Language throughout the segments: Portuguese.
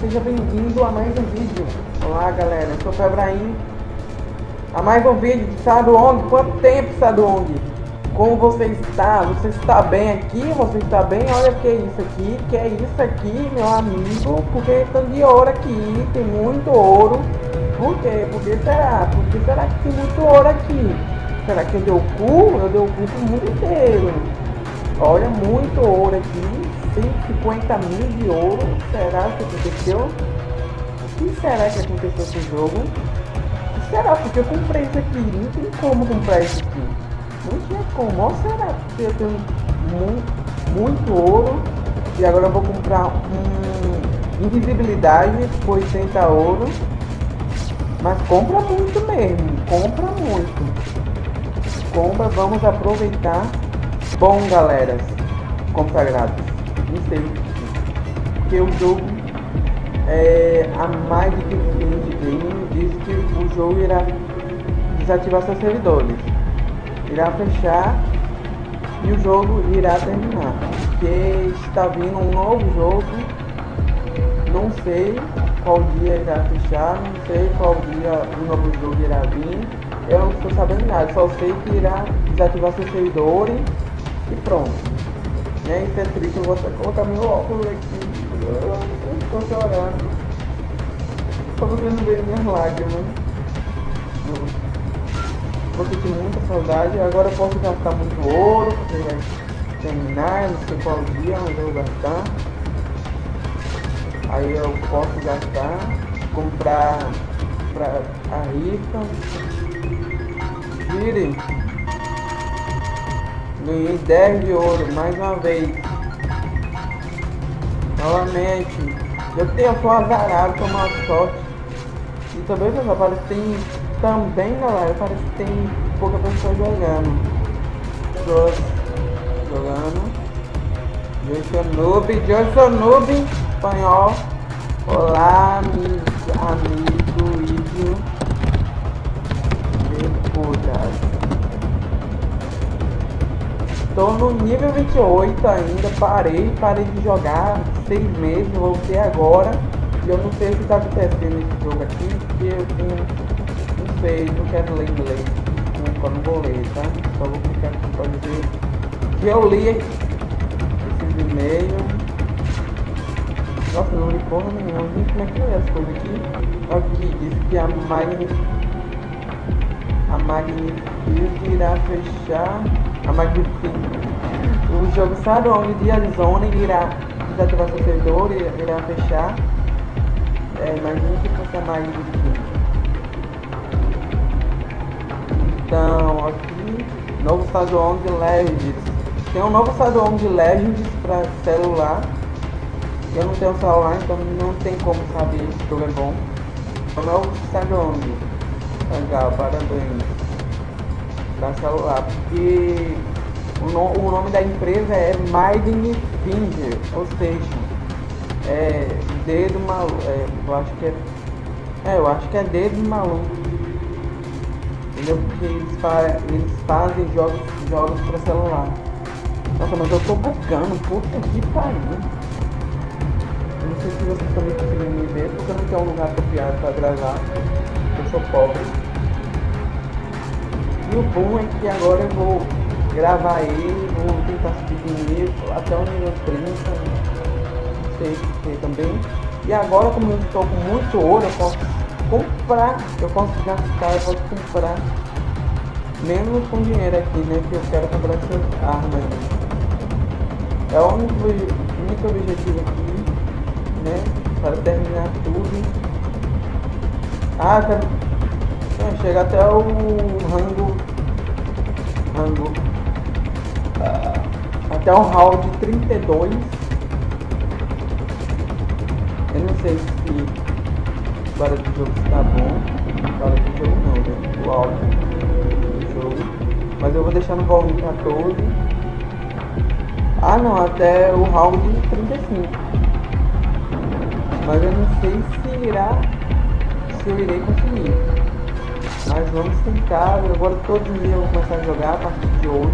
seja bem-vindo a mais um vídeo. Olá galera, eu sou o Febraim. A mais um vídeo de Sadong. Quanto tempo, Sadong? Como você está? Você está bem aqui? Você está bem? Olha o que é isso aqui. que é isso aqui, meu amigo? Porque tem de ouro aqui, tem muito ouro. Por quê? Por que será? Por que será que tem muito ouro aqui? Será que eu dei o cu? Eu dei o cu pro mundo inteiro. Olha, muito ouro aqui. 150 mil de ouro. Será que aconteceu? O que será que aconteceu com esse jogo? O que será? Porque eu comprei isso aqui. Não tem como comprar isso aqui. Não tinha como. Ou será? Porque eu tenho muito, muito ouro. E agora eu vou comprar um invisibilidade por 80 ouro. Mas compra muito mesmo. Compra muito. Compra, vamos aproveitar. Bom, galera, consagrados não sei. Porque o jogo é, a mais de Game disse que o jogo irá desativar seus servidores. Irá fechar e o jogo irá terminar. Porque está vindo um novo jogo. Não sei qual dia irá fechar, não sei qual dia o novo jogo irá vir. Eu não estou sabendo nada, só sei que irá desativar seus servidores e pronto. É, isso é triste, eu vou até colocar meu óculos aqui. Eu estou chorando. Só vocês não minhas lágrimas. Vou sentir muita saudade. Agora eu posso gastar muito ouro, porque vai terminar, não sei qual dia, mas eu vou gastar. Aí eu posso gastar, comprar pra a rica. Virem. Ganhei 10 de ouro, mais uma vez. Novamente. Eu tenho só azarado, tomar sorte. E também, pessoal, parece que tem... Também, galera, parece que tem pouca pessoa jogando. Pessoas jogando. Joyce Noob, Joyce Noob, espanhol. Olá, meus amigos, Tô no nível 28 ainda, parei, parei de jogar seis meses, voltei agora. E eu não sei o que tá acontecendo nesse jogo aqui, porque eu tenho, não sei, não quero ler inglês. Não, não vou ler, tá? Só vou clicar aqui pra dizer que eu li esses e-mails. Nossa, não li porra nenhuma, gente, como é que é as coisas aqui? Aqui, diz que a Magni... A Magnifield irá fechar a Magnifique. O jogo sabe onde de Arizona irá desativar seu servidor, irá fechar. É, imagina se fosse a Magnifique. Então, aqui, novo estado de Legends. Tem um novo estado de Legends para celular. Eu não tenho celular, então não tem como saber se o jogo é bom. O novo estado Legal, parabéns da celular, porque o, no, o nome da empresa é Maiden Finger, ou seja, é dedo maluco, é, eu acho que é, é, eu acho que é dedo maluco, entendeu? Porque eles, fa eles fazem jogos, jogos para celular. Nossa, mas eu tô bugando, puta que pariu. Eu não sei se vocês também conseguem me ver, porque eu não tenho um lugar apropriado para gravar. Sou pobre. E o bom é que agora eu vou gravar ele, vou tentar subir nível até o nível 30, não sei se também. E agora como eu estou com muito ouro, eu posso comprar, eu posso gastar, eu posso comprar menos com dinheiro aqui, né? Que eu quero comprar essas armas. É o único, único objetivo aqui, né? Para terminar tudo. Ah, quero chega até o rango. Rango. Uh, até o round 32. Eu não sei se agora do jogo está bom. Agora do jogo não, né? O áudio do jogo. Mas eu vou deixar no volume 14. Ah não, até o round 35. Mas eu não sei se irá. Se eu irei conseguir. Mas vamos tentar, agora todos os dias eu vou começar a jogar a partir de hoje.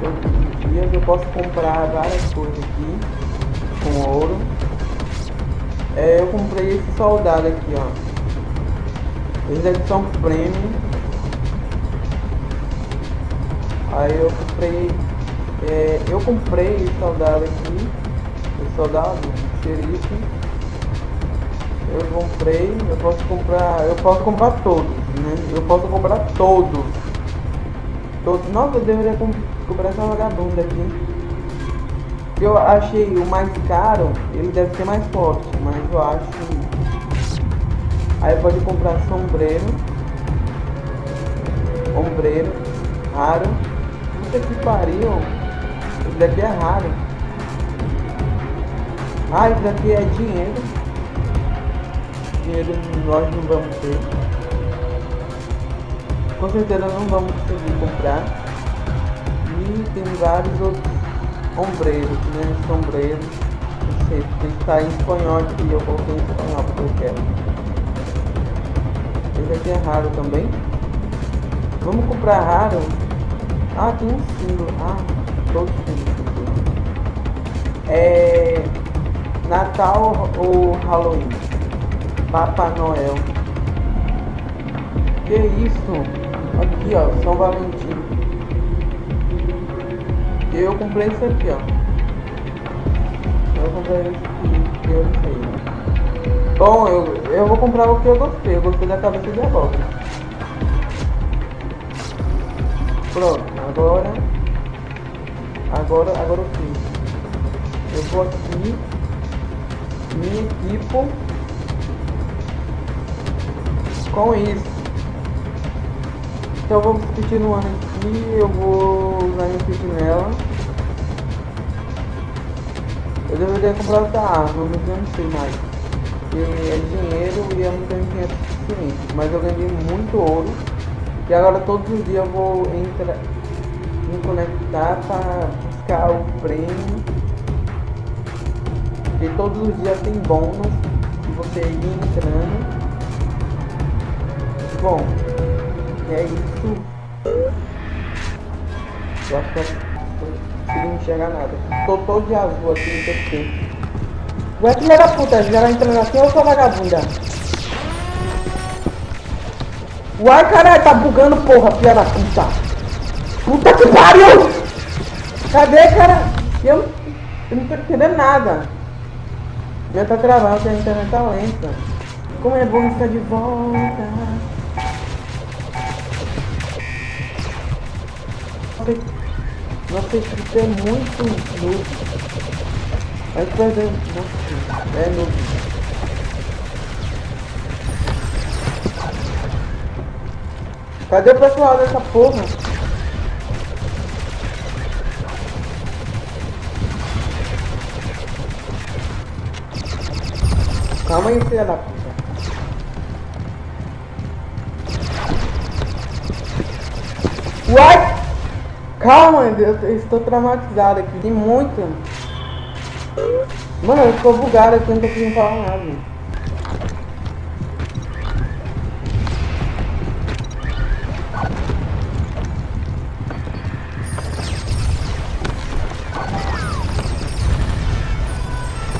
Todos os dias eu posso comprar várias coisas aqui. com ouro. É, eu comprei esse soldado aqui, ó. Eles é edição premium. Aí eu comprei. É, eu comprei esse soldado aqui. Esse soldado, xerife. Eu comprei, eu posso comprar. Eu posso comprar todos, né? Eu posso comprar todos. Todos. Nossa, eu deveria comprar essa vagabunda aqui eu achei o mais caro, ele deve ser mais forte, mas eu acho. Aí pode comprar sombreiro. Ombreiro. Raro. Puta que pariu. Esse daqui é raro. Ah, esse daqui é dinheiro. Dinheiro nós não vamos ter. Com certeza não vamos conseguir comprar. E tem vários outros ombreiro, né? Sombreiro. Não sei, tem que estar em espanhol aqui, eu coloquei em espanhol porque eu quero. Esse aqui é raro também. Vamos comprar raro. Ah, tem um símbolo. Ah, todos símbolos. É. Natal ou Halloween? Papai Noel. Que isso? Aqui ó, São Valentim. Eu comprei isso aqui, ó. Eu comprei esse aqui, eu sei. Bom, eu, eu vou comprar o que eu gostei. Eu gostei da cabeça de abóbora. Pronto, agora... Agora, agora o que? Eu vou aqui... Me equipo... Com isso. Então vamos continuando aqui, eu vou usar minha sentinela. Eu deveria comprar outra arma, mas eu não sei mais. Porque é dinheiro e eu não tenho dinheiro suficiente. Mas eu ganhei muito ouro. E agora todos os dias eu vou entrar, me conectar para buscar o prêmio. Porque todos os dias tem bônus e você ir entrando. Bom, é isso. Eu acho que eu não enxergar nada. Tô todo de azul aqui no tempo. Ué, filha da puta, já vai entrando aqui ou sou vagabunda? Uai, caralho, tá bugando, porra, filha da puta. Puta que pariu! Cadê, cara? Eu, eu não tô entendendo nada. Já tá travando, a internet tá lenta. Como é bom estar de volta. Nossa, esse bicho é muito noob. Vai perder. Nossa, é noob. Cadê o pessoal dessa porra? Calma aí, filha da Calma, eu estou traumatizado aqui. Tem muito. Mano, eu estou bugado aqui, não tô conseguindo falar nada.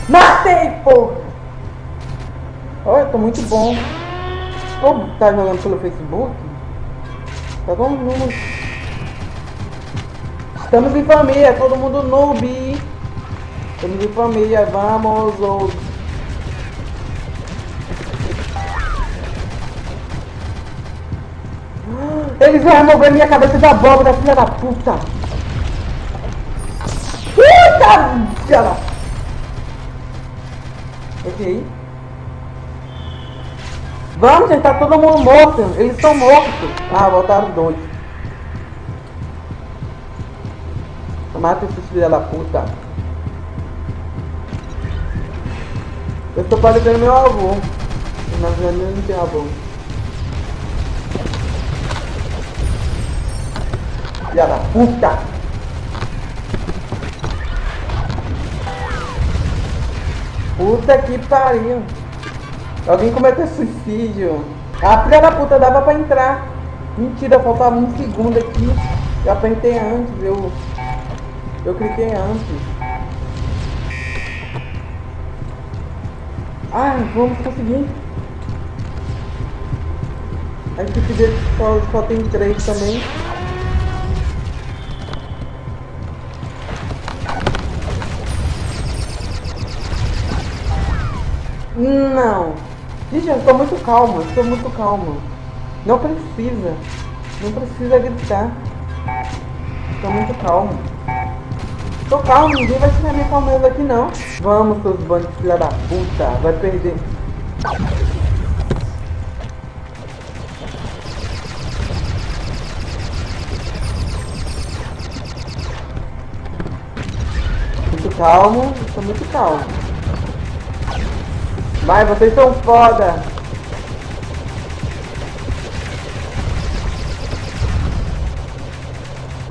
Matei, porra! Olha, tô muito bom. Ô, tá jogando pelo Facebook? Tá todo mundo Estamos em família, todo mundo noob. Estamos em família, vamos. Ou... Eles vão remover minha cabeça da abóbora, filha da puta. Puta, da... Ok. Vamos, gente, tá todo mundo morto. Eles estão mortos. Ah, voltaram dois. Mata esses filha da puta. Eu estou parecendo meu avô. Na verdade eu não tenho avô. Filha da puta! Puta que pariu! Alguém cometeu suicídio. A filha da puta dava pra entrar. Mentira, faltava um segundo aqui. Eu apertei antes, eu eu cliquei antes. Ah, vamos conseguir. A equipe dele só, só tem três também. Não. Gente, eu tô muito calma, estou muito calma. Não precisa. Não precisa gritar. Tô muito calmo. Tô calmo, ninguém vai tirar minha calmeza aqui não. Vamos, seus bandos filha da puta. Vai perder. Muito calmo, tô muito calmo. Vai, vocês são foda.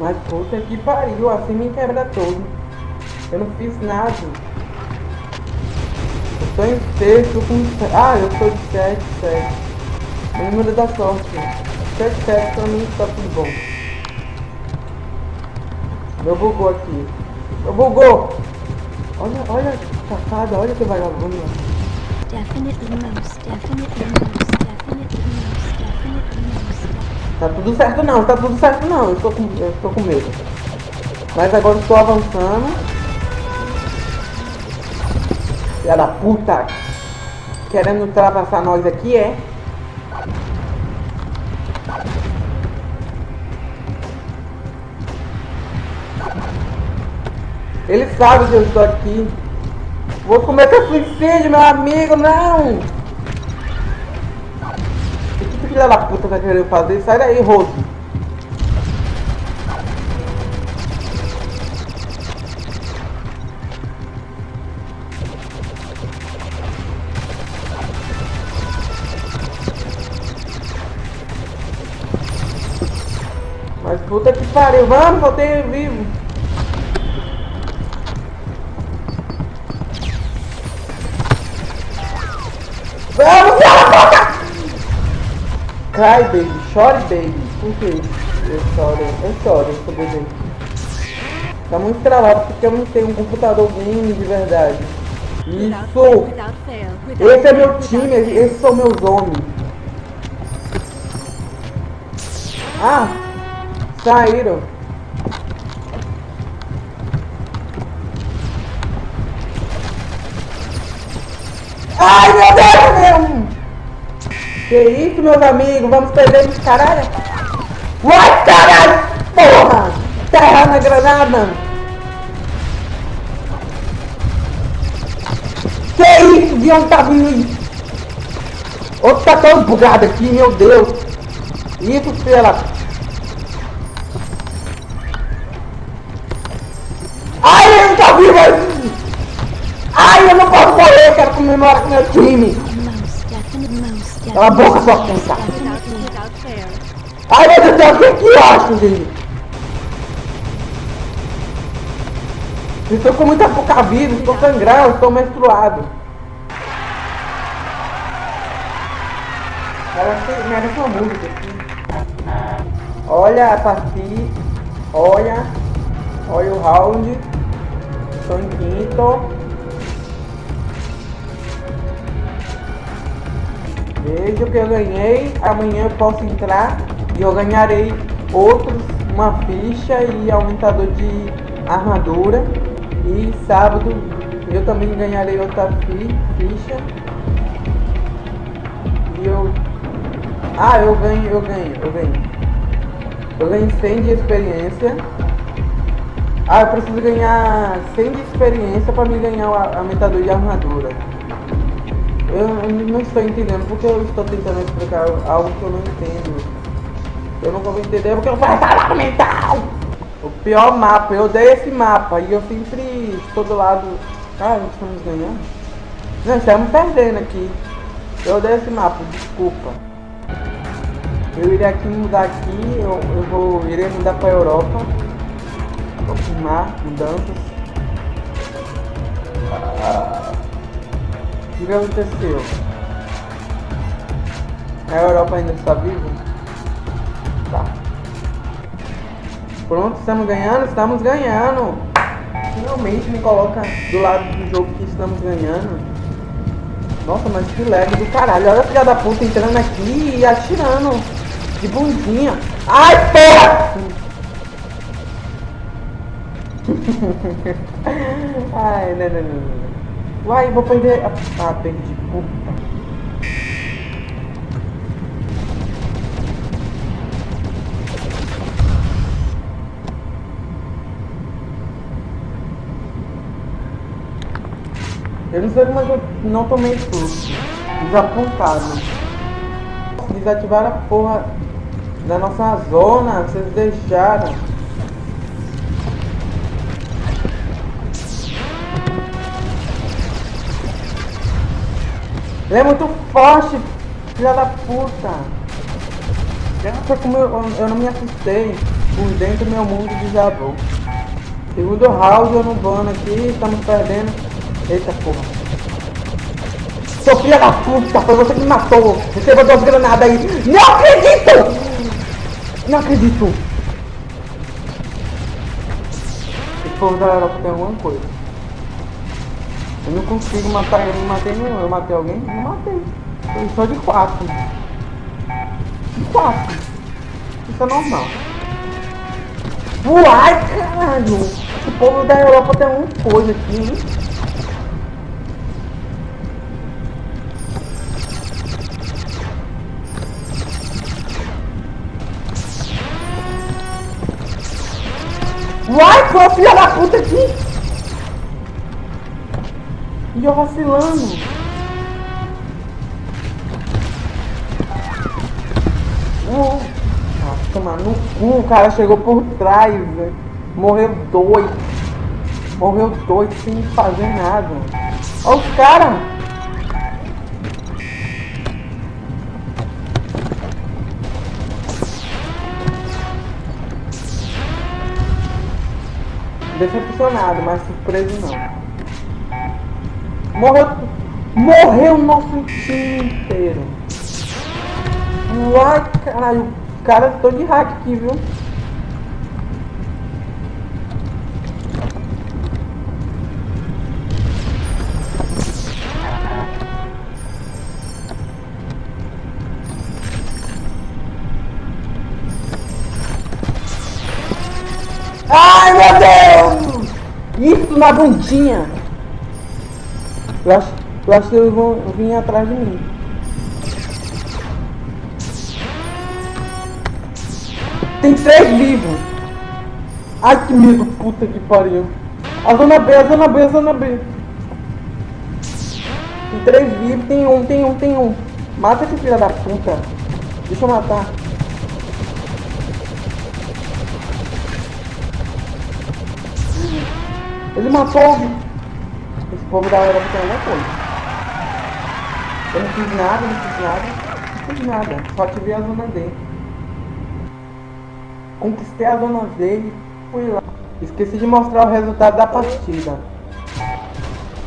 Mas puta que pariu, assim me quebra todo. Eu não fiz nada. Eu tô em sexto com... Ah, eu sou de 7, 7. O número da sorte. 7, 7 pra mim tá tudo bom. Meu bugou aqui. Meu bugou! Olha, olha, safada, olha que vagabundo. Definitely most, definitely most, Tá tudo certo não, tá tudo certo não. Eu estou com, eu estou com medo. Mas agora estou avançando. Filha da puta! Querendo ultrapassar nós aqui, é? Ele sabe que eu estou aqui. Vou cometer suicídio, meu amigo, não! Filha da puta tá querendo fazer? Sai daí, Rose. Mas puta que pariu, vamos, voltei vivo. Cry baby, chore baby. Por que eu choro? Eu choro, eu sou bebê. Tá muito travado porque eu não tenho um computador game de verdade. Isso! Esse é meu time, esses são meus homens. Ah! Saíram. Ai meu Deus, meu! Que isso, meus amigos? Vamos perder esse caralho? Vai, caralho! Porra! Terra na granada! Que isso? De onde tá vindo? Outro tá todo bugado aqui, meu Deus! Isso, pela... Ai, ele não tá vivo! Ai, eu não posso morrer, quero comemorar com meu time! Cala a boca, sua puta! Ai, meu Deus do céu, o que eu acho, gente? Estou com muita pouca vida, estou sangrando, estou menstruado. Ela merece uma música aqui. Olha a partida, olha, olha o round. Estou em quinto. Veja o que eu ganhei, amanhã eu posso entrar e eu ganharei outros, uma ficha e aumentador de armadura. E sábado eu também ganharei outra fi, ficha. E eu... Ah, eu ganho, eu ganho, eu ganho. Eu ganho 100 de experiência. Ah, eu preciso ganhar 100 de experiência para me ganhar o aumentador de armadura. Eu não estou entendendo porque eu estou tentando explicar algo que eu não entendo. Eu não vou entender porque eu vou falar mental! O pior mapa, eu odeio esse mapa e eu sempre estou do lado. Ah, estamos ganhando? Não, estamos perdendo aqui. Eu odeio esse mapa, desculpa. Eu irei aqui mudar aqui, eu, eu vou irei mudar para Europa. Confirmar mudanças. Ah. O que aconteceu? A Europa ainda está viva? Tá. Pronto, estamos ganhando? Estamos ganhando! Finalmente me coloca do lado do jogo que estamos ganhando. Nossa, mas que lag do caralho. Olha a filha da puta entrando aqui e atirando. De bundinha. Ai, porra! Ai, não, não, não, não. Uai, vou perder. Ah, perdi. Puta. Eu não sei como é que eu não tomei susto. Desapontado. Desativaram a porra da nossa zona. Vocês deixaram. Ele é muito forte, filha da puta. Graças como eu, eu não me assustei. Por dentro meu mundo desabou. Segundo round eu não vano aqui, estamos perdendo. Eita porra. Seu filho da puta, foi você que me matou. Receba duas granadas aí. Não acredito! Não acredito. Esse povo da Europa tem alguma coisa. Eu não consigo matar ele, não matei nenhum. Eu matei alguém? Não matei. Foi só de quatro. De quatro. Isso é normal. Uai, caralho! Esse povo da Europa tem alguma coisa aqui, hein? Vai, pô, filha da puta aqui! E eu vacilando. Uh, ah, tomar no cu, o cara chegou por trás, velho. Morreu dois. Morreu dois sem fazer nada. Olha os caras! decepcionado, mas surpreso não. Morreu. Morreu o nosso time inteiro. Uai, caralho. Cara, tô de hack aqui, viu? Ai, meu Deus! Isso na bundinha! Eu acho, eu acho que eles vão vir atrás de mim. Tem três vivos! Ai, que medo, puta que pariu! A zona B, a zona B, a zona B! Tem três vivos, tem um, tem um, tem um! Mata esse filho da puta! Deixa eu matar! Ele matou esse povo da Europa tem alguma coisa. Eu não fiz nada, não fiz nada, não fiz nada. Só ativei a zona D. Conquistei a zona D e fui lá. Esqueci de mostrar o resultado da partida.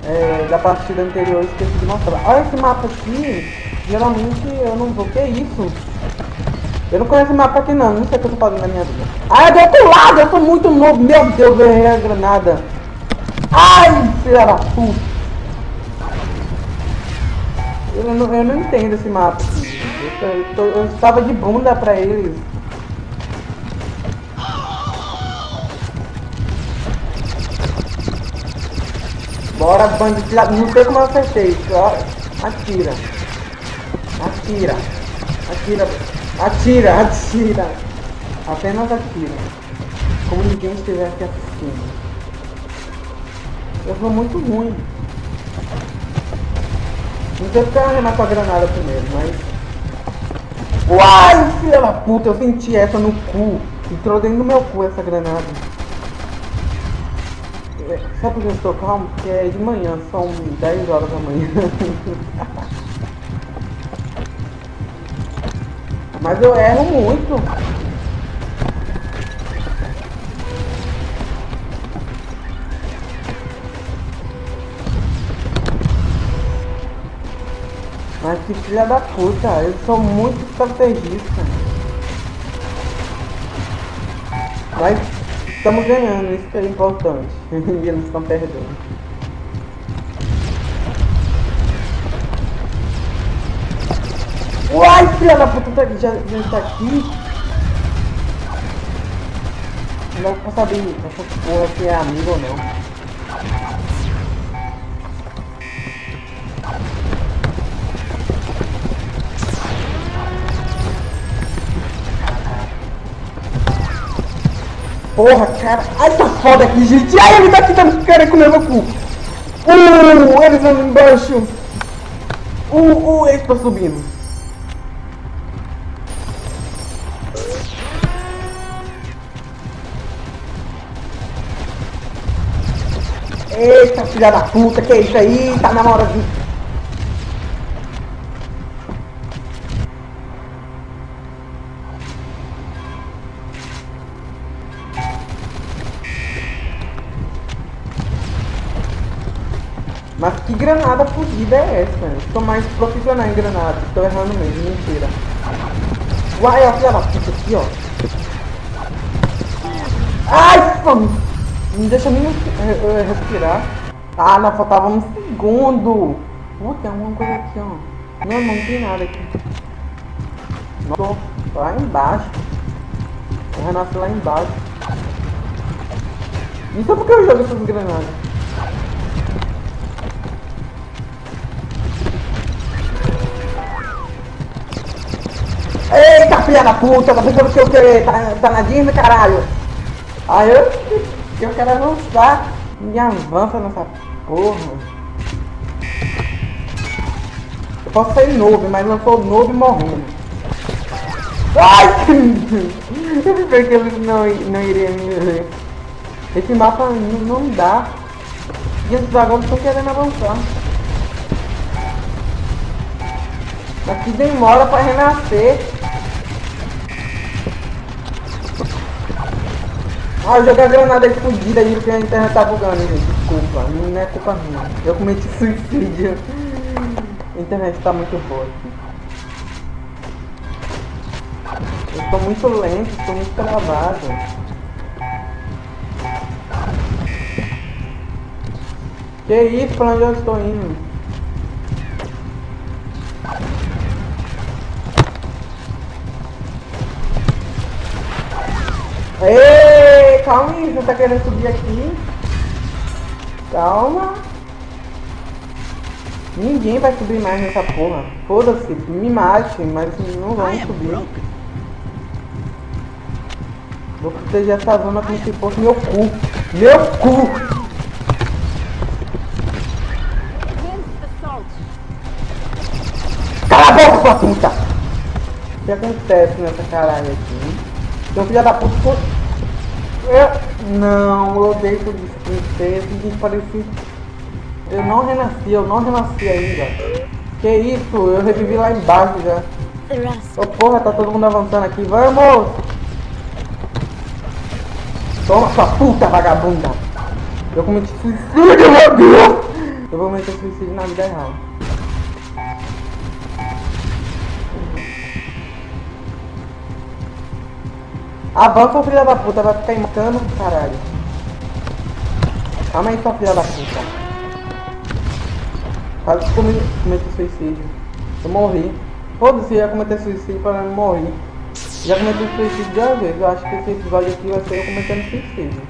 É, da partida anterior, esqueci de mostrar. Olha esse mapa aqui. Geralmente eu não vou. Que isso? Eu não conheço mapa aqui não, não sei o que eu tô fazendo na minha vida. Ah, é do outro lado, eu sou muito novo, meu Deus, eu errei a granada. Ai, filha da puta. Eu não, eu não entendo esse mapa. Eu, eu, eu estava de bunda pra eles. Bora, bandido. Não sei como eu acertei. Atira. Atira. Atira. Atira, atira. Apenas atira. Como ninguém estivesse assistindo. Eu sou muito ruim. Não sei porque eu arremar com a granada primeiro, mas... Uai, filha da puta, eu senti essa no cu. Entrou dentro do meu cu essa granada. É, sabe por que eu estou calmo? Porque é de manhã, são 10 horas da manhã. Mas eu erro muito. Que filha da puta, eu sou muito estrategista. Mas estamos ganhando, isso que é importante. eles estão perdendo. Uai, filha da puta, tá- já, já está aqui. Não pra saber se essa porra aqui é amigo ou não. Porra, cara. Ai, tá foda aqui, gente. Ai, ele tá aqui, tá querendo comer meu cu. Uh, eles andam embaixo. Uh, uh, eles tá subindo. Eita, filha da puta, que é isso aí? Tá na hora de... Mas que granada fugida é essa? Eu sou mais profissional em granada. Estou errando mesmo, mentira. Uai, ó, filha da puta aqui, ó. Ai, mano. Não deixa nem eh, eh, respirar. Ah, não, faltava um segundo. Pô, tem alguma coisa aqui, ó. Não, não tem nada aqui. Não, tô lá embaixo. O Renato lá embaixo. Isso é porque eu jogo essas granadas. Filha da puta, tá pensando que eu quero. Tá, tá na Disney, caralho. Aí eu, eu quero avançar. Me avança nessa porra. Eu posso sair noob, mas não sou noob morrendo. Ai! Eu pensei que eles não, não iriam me ver. Esse mapa não, não dá. E os dragões estão querendo avançar. Aqui demora pra renascer. Ah, eu joguei a granada explodida aí porque a internet tá bugando, gente. Desculpa, não é culpa minha. Eu cometi suicídio. A internet tá muito boa. Eu tô muito lento, tô muito travado. Que isso, pra onde eu estou indo? Ei, calma aí, você tá querendo subir aqui? Calma. Ninguém vai subir mais nessa porra. Foda-se, me mate, mas não vão subir. Vou proteger essa zona como se fosse meu cu. Meu cu! Cala a boca, sua puta! O que acontece nessa caralho aqui? Então, filha da puta. Eu... Não, eu odeio princesa, e pareci... Eu não renasci, eu não renasci ainda. Que isso, eu revivi lá embaixo já. Ô porra, tá todo mundo avançando aqui, vamos! Toma sua puta vagabunda! Eu cometi suicídio, meu Deus! Eu vou cometer suicídio na vida real. Avança, filha da puta, vai ficar imocando, caralho. Calma aí, sua filha da puta. Quase que comi- cometi suicídio. Eu morri. Foda-se, eu ia cometer suicídio para não morrer. Já cometi suicídio de uma vez. Eu acho que esse episódio aqui vai ser eu cometendo suicídio.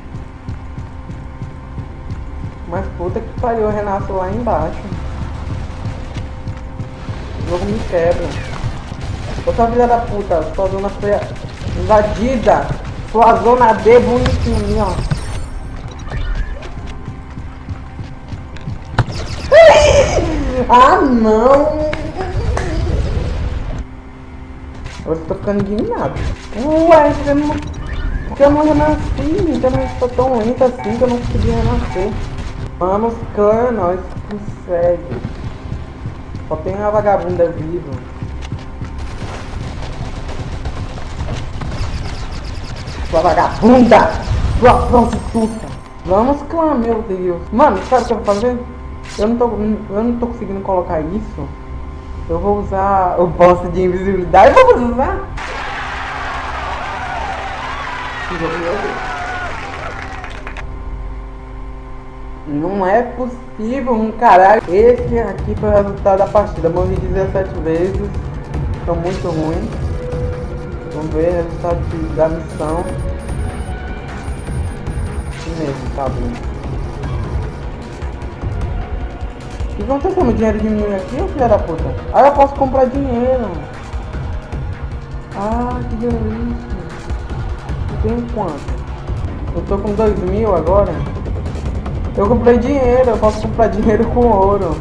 Mas puta que pariu, eu renasço lá embaixo. O jogo me quebra. Ô sua filha da puta, sua zona foi invadida. Sua zona D bonitinha, ó. Ah não! Eu tô ficando indignado. Ué, porque eu não, renasci, então eu estou tão lento assim que eu não consegui renascer. Vamos, clã, nós consegue. Só tem uma vagabunda viva. Sua vagabunda! Sua prostituta! Vamos, clã, meu Deus. Mano, sabe o que eu vou fazer? Eu não tô, eu não tô conseguindo colocar isso. Eu vou usar o boss de invisibilidade. Vamos usar? Não é possível um caralho. Esse aqui foi o resultado da partida. Morri 17 vezes. fica muito ruim. Vamos ver o resultado de- da missão. Isso mesmo, tá bom. O que aconteceu? Meu dinheiro diminuiu aqui, filha da puta? Ah, eu posso comprar dinheiro. Ah, que delícia. Tem quanto? Eu tô com dois mil agora. Eu comprei dinheiro, eu posso comprar dinheiro com ouro.